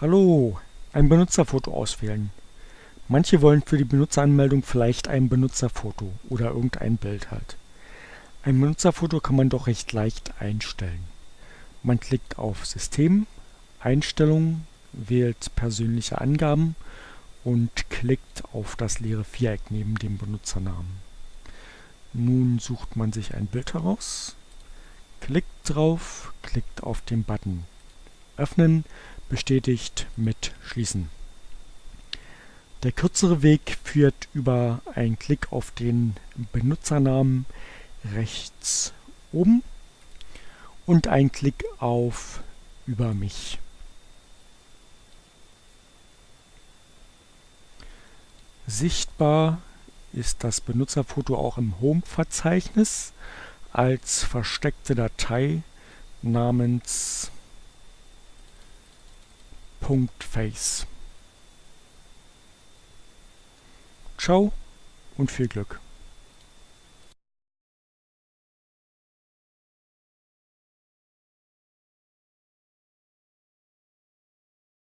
Hallo, ein Benutzerfoto auswählen. Manche wollen für die Benutzeranmeldung vielleicht ein Benutzerfoto oder irgendein Bild halt. Ein Benutzerfoto kann man doch recht leicht einstellen. Man klickt auf System, Einstellungen, wählt persönliche Angaben und klickt auf das leere Viereck neben dem Benutzernamen. Nun sucht man sich ein Bild heraus, klickt drauf, klickt auf den Button Öffnen bestätigt mit Schließen. Der kürzere Weg führt über einen Klick auf den Benutzernamen rechts oben und einen Klick auf Über mich. Sichtbar ist das Benutzerfoto auch im Home-Verzeichnis als versteckte Datei namens Face. Ciao und viel Glück.